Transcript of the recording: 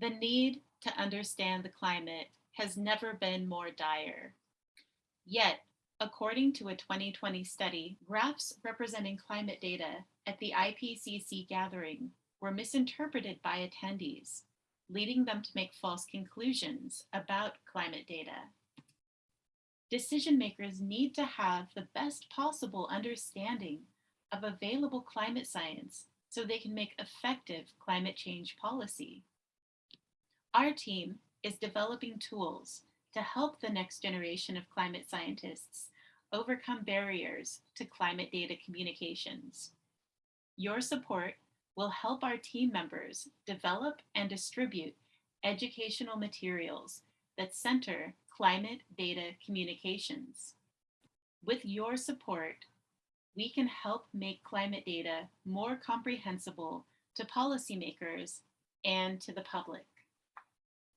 The need to understand the climate has never been more dire. Yet, according to a 2020 study, graphs representing climate data at the IPCC gathering were misinterpreted by attendees, leading them to make false conclusions about climate data. Decision makers need to have the best possible understanding of available climate science so they can make effective climate change policy. Our team is developing tools to help the next generation of climate scientists overcome barriers to climate data communications. Your support will help our team members develop and distribute educational materials that center climate data communications. With your support, we can help make climate data more comprehensible to policymakers and to the public.